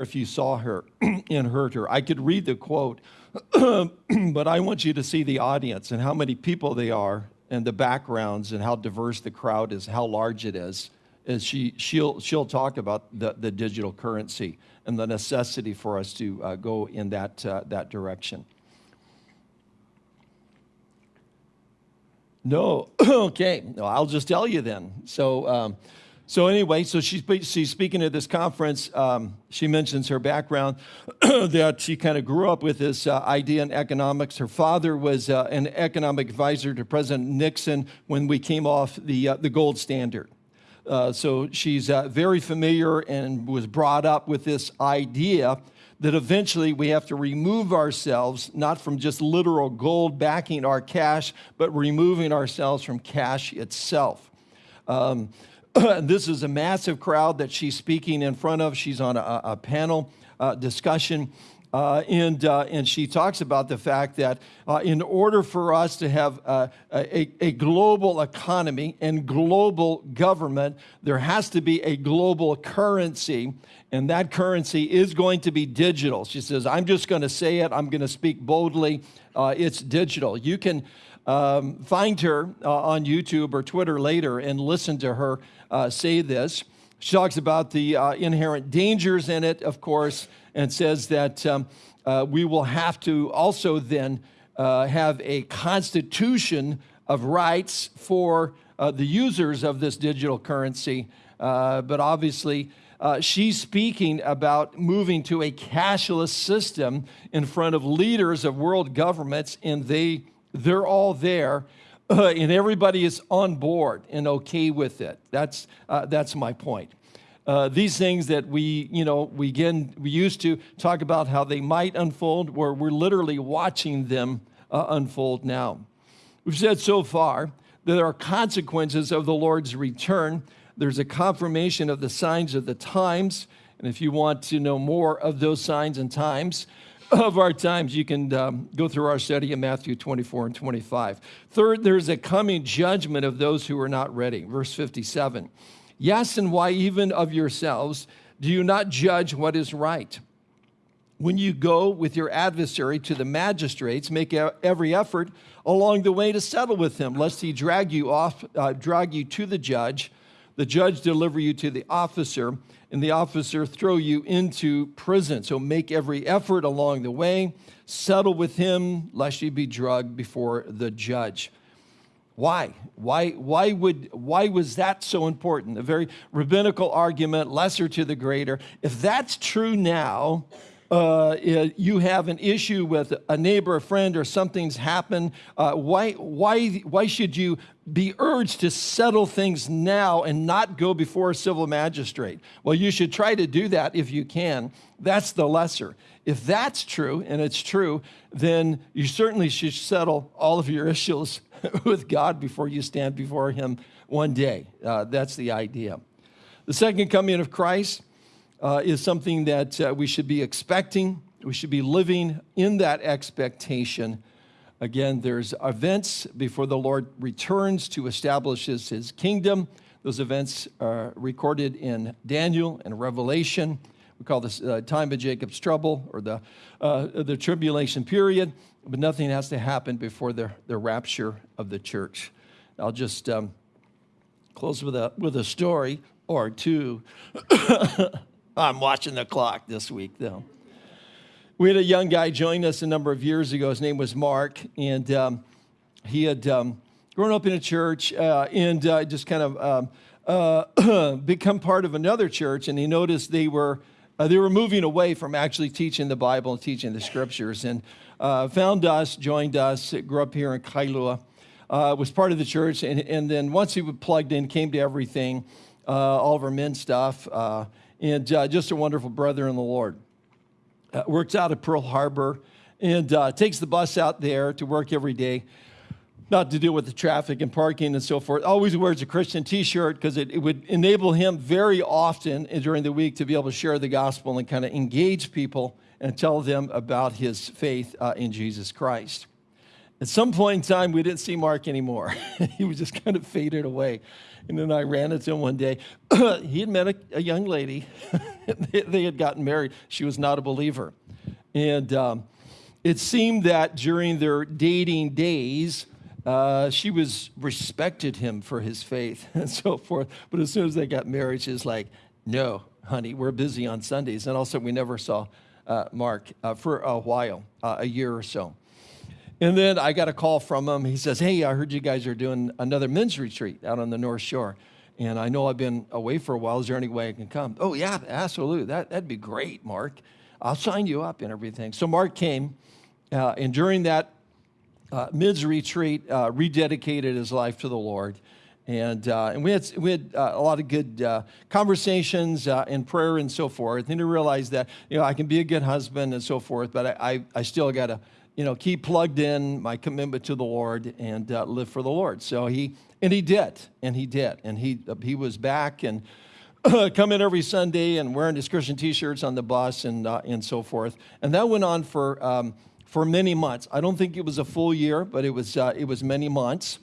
if you saw her and heard her. I could read the quote, but I want you to see the audience and how many people they are and the backgrounds and how diverse the crowd is, how large it is. As she, she'll, she'll talk about the, the digital currency and the necessity for us to uh, go in that, uh, that direction. No, okay, no, I'll just tell you then. So, um, so anyway, so she's, she's speaking at this conference. Um, she mentions her background, that she kind of grew up with this uh, idea in economics. Her father was uh, an economic advisor to President Nixon when we came off the, uh, the gold standard. Uh, so she's uh, very familiar and was brought up with this idea that eventually we have to remove ourselves, not from just literal gold backing our cash, but removing ourselves from cash itself. Um, this is a massive crowd that she's speaking in front of. She's on a, a panel uh, discussion. Uh, and, uh, and she talks about the fact that uh, in order for us to have uh, a, a global economy and global government, there has to be a global currency, and that currency is going to be digital. She says, I'm just going to say it, I'm going to speak boldly. Uh, it's digital. You can um, find her uh, on YouTube or Twitter later and listen to her uh, say this. She talks about the uh, inherent dangers in it, of course, and says that um, uh, we will have to also then uh, have a constitution of rights for uh, the users of this digital currency. but obviously, uh, she's speaking about moving to a cashless system in front of leaders of world governments, and they they're all there, uh, and everybody is on board and okay with it. That's, uh, that's my point. Uh, these things that we, you know, we, again, we used to talk about how they might unfold, where we're literally watching them uh, unfold now. We've said so far that there are consequences of the Lord's return. There's a confirmation of the signs of the times. And if you want to know more of those signs and times, of our times, you can um, go through our study in Matthew 24 and 25. Third, there's a coming judgment of those who are not ready. Verse 57. Yes, and why even of yourselves do you not judge what is right? When you go with your adversary to the magistrates, make every effort along the way to settle with him, lest he drag you off, uh, drag you to the judge, the judge deliver you to the officer, and the officer throw you into prison. So make every effort along the way, settle with him, lest you be drugged before the judge. Why? Why, why, would, why was that so important? A very rabbinical argument, lesser to the greater. If that's true now, uh, you have an issue with a neighbor, a friend, or something's happened, uh, why, why, why should you be urged to settle things now and not go before a civil magistrate? Well, you should try to do that if you can. That's the lesser. If that's true, and it's true, then you certainly should settle all of your issues with God before you stand before Him one day. Uh, that's the idea. The second coming of Christ uh, is something that uh, we should be expecting. We should be living in that expectation. Again, there's events before the Lord returns to establish his, his kingdom. Those events are recorded in Daniel and Revelation. We call this uh, time of Jacob's trouble or the, uh, the tribulation period, but nothing has to happen before the, the rapture of the church. I'll just um, close with a, with a story or two. I'm watching the clock this week, though. We had a young guy join us a number of years ago. His name was Mark, and um, he had um, grown up in a church uh, and uh, just kind of um, uh, become part of another church. And he noticed they were uh, they were moving away from actually teaching the Bible and teaching the scriptures. And uh, found us, joined us, grew up here in Kailua, uh, was part of the church, and, and then once he plugged in, came to everything, all of our men stuff and uh, just a wonderful brother in the Lord. Uh, works out at Pearl Harbor and uh, takes the bus out there to work every day, not to deal with the traffic and parking and so forth. Always wears a Christian t shirt because it, it, would enable him very often during the week to be able to share the gospel and kind of engage people and tell them about his faith uh, in Jesus Christ. At some point in time, we didn't see Mark anymore. he was just kind of faded away. And then I ran into him one day. he had met a, a young lady. they had gotten married. She was not a believer. And um, it seemed that during their dating days, uh, she was respected him for his faith and so forth. But as soon as they got married, she was like, no, honey, we're busy on Sundays. And also, we never saw uh, Mark uh, for a while, uh, a year or so. And then I got a call from him. He says, Hey, I heard you guys are doing another men's retreat out on the North Shore. And I know I've been away for a while. Is there any way I can come? Oh, yeah, absolutely. That, that'd be great, Mark. I'll sign you up and everything. So Mark came, uh, and during that uh, men's retreat, uh, rededicated his life to the Lord. And, uh, and we had, we had uh, a lot of good uh, conversations and prayer and so forth. And he realized that, you know, I can be a good husband and so forth, but I, I, I still got to you know, keep plugged in my commitment to the Lord and uh, live for the Lord. So he, and he did, and he did. And he, uh, he was back and come in every Sunday and wearing his Christian t-shirts on the bus and, uh, and so forth. And that went on for, um, for many months. I don't think it was a full year, but it was, uh, it was many months.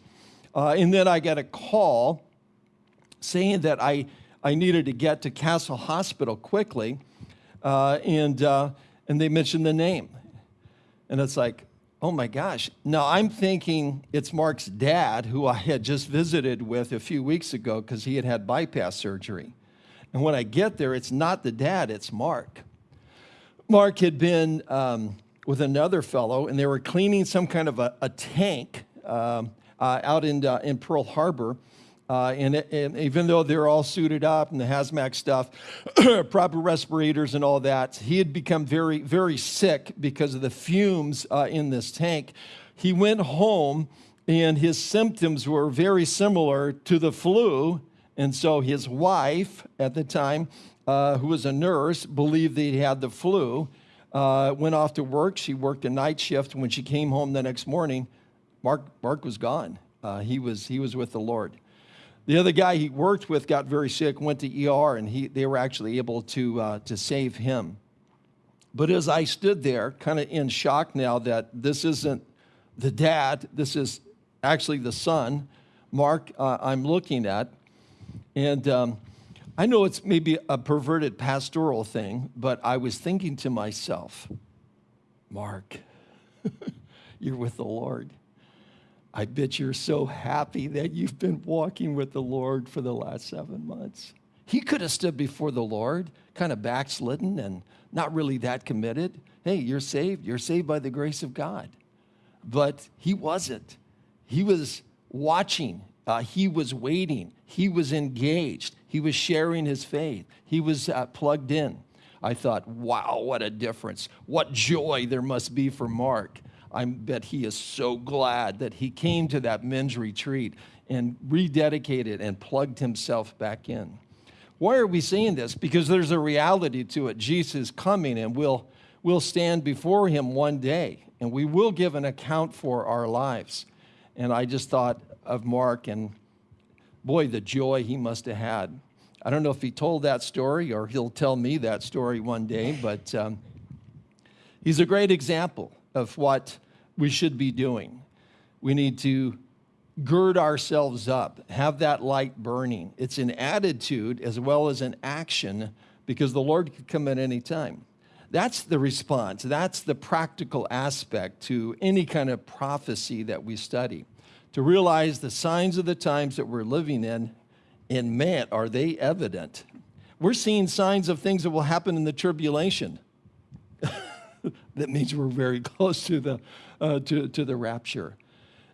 Uh, and then I got a call saying that I, I needed to get to Castle Hospital quickly. Uh, and, and they mentioned the name. And it's like, oh my gosh. Now I'm thinking it's Mark's dad, who I had just visited with a few weeks ago because he had had bypass surgery. And when I get there, it's not the dad, it's Mark. Mark had been um, with another fellow, and they were cleaning some kind of a, a tank um, uh, out in, uh, in Pearl Harbor. Uh, and, and, even though they're all suited up and the hazmat stuff, proper respirators and all that, he had become very, very sick because of the fumes uh, in this tank. He went home and his symptoms were very similar to the flu. And so his wife at the time, uh, who was a nurse, believed that he had the flu. Uh, went off to work. She worked a night shift. When she came home the next morning, Mark, Mark was gone. Uh, he, was, he was with the Lord. The other guy he worked with got very sick, went to ER, and he, they were actually able to, uh, to save him. But as I stood there, kind of in shock now that this isn't the dad, this is actually the son, Mark, uh, I'm looking at. And um, I know it's maybe a perverted pastoral thing, but I was thinking to myself, Mark, you're with the Lord. I bet you're so happy that you've been walking with the Lord for the last seven months. He could have stood before the Lord, kind of backslidden and not really that committed. Hey, you're saved. You're saved by the grace of God. But he wasn't. He was watching. Uh, he was waiting. He was engaged. He was sharing his faith. He was uh, plugged in. I thought, wow, what a difference. What joy there must be for Mark. I bet he is so glad that he came to that men's retreat and rededicated and plugged himself back in. Why are we saying this? Because there's a reality to it. Jesus is coming and we'll, we'll stand before him one day and we will give an account for our lives. And I just thought of Mark and boy, the joy he must have had. I don't know if he told that story or he'll tell me that story one day, but um, he's a great example of what we should be doing. We need to gird ourselves up, have that light burning. It's an attitude as well as an action because the Lord could come at any time. That's the response. That's the practical aspect to any kind of prophecy that we study. To realize the signs of the times that we're living in, and man, are they evident. We're seeing signs of things that will happen in the tribulation. That means we're very close to the, uh, to, to the rapture.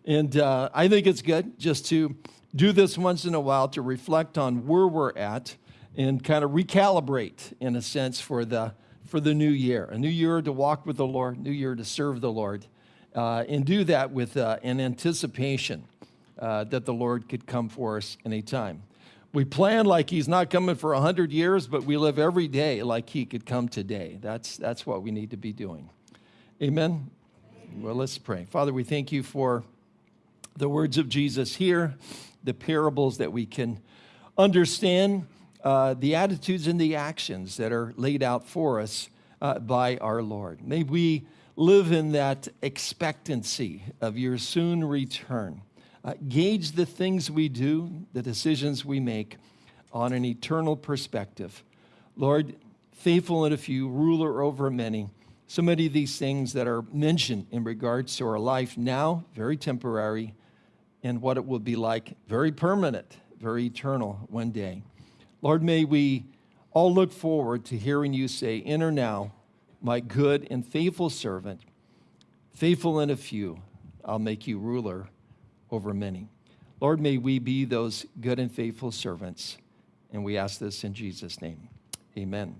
And uh, I think it's good just to do this once in a while to reflect on where we're at and kind of recalibrate, in a sense, for the, for the new year. A new year to walk with the Lord, new year to serve the Lord, uh, and do that with uh, an anticipation uh, that the Lord could come for us anytime. We plan like he's not coming for 100 years, but we live every day like he could come today. That's, that's what we need to be doing. Amen? Well, let's pray. Father, we thank you for the words of Jesus here, the parables that we can understand, uh, the attitudes and the actions that are laid out for us uh, by our Lord. May we live in that expectancy of your soon return. Uh, gauge the things we do, the decisions we make on an eternal perspective. Lord, faithful in a few, ruler over many. So many of these things that are mentioned in regards to our life now, very temporary, and what it will be like, very permanent, very eternal one day. Lord, may we all look forward to hearing you say, Enter now, my good and faithful servant, faithful in a few, I'll make you ruler over many. Lord, may we be those good and faithful servants. And we ask this in Jesus' name. Amen.